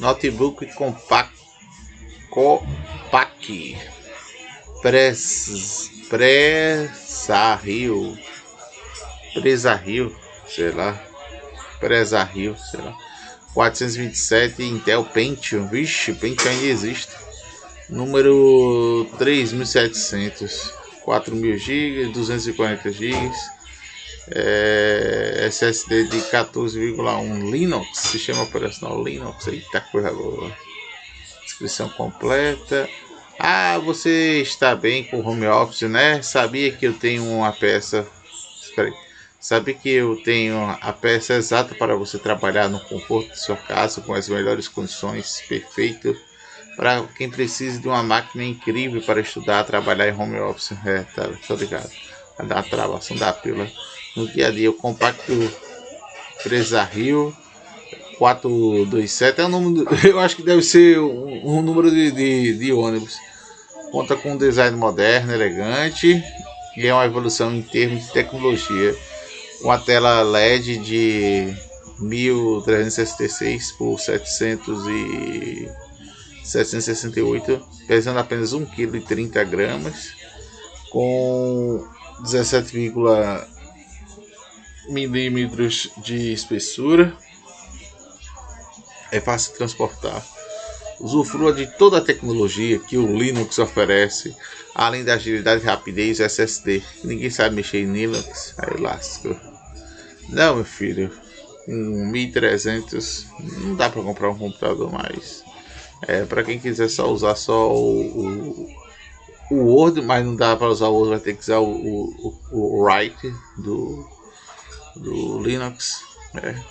Notebook compact. Copac Pres, Presa Rio Presa Rio, sei lá. Presa Rio, sei lá 427 Intel Pentium, vixe, Pentium ainda existe. Número 3700 4000 GB 240 GB é, SSD de 14,1 Linux, sistema operacional Linux, eita coisa boa. Descrição completa. Ah, você está bem com home office, né? Sabia que eu tenho uma peça. Espera aí. Sabia que eu tenho a peça exata para você trabalhar no conforto de sua casa com as melhores condições, perfeito para quem precisa de uma máquina incrível para estudar, trabalhar em home office. É, tá, tô ligado. Dar travação da pílula no dia a dia. O compacto Presa Rio 427 é o número, eu acho que deve ser um, um número de, de, de, ônibus. Conta com um design moderno, elegante e é uma evolução em termos de tecnologia. Uma tela LED de 1366 por 700 e 768, pesando apenas 1,30 kg, com 17, milímetros de espessura. É fácil de transportar. Usufrua de toda a tecnologia que o Linux oferece, além da agilidade, rapidez e SSD. Ninguém sabe mexer em Linux, aí lasco. Não, meu filho, com 1300 não dá para comprar um computador mais. É, para quem quiser só usar só o, o, o Word, mas não dá para usar o Word, vai ter que usar o, o, o Write do do Linux. É.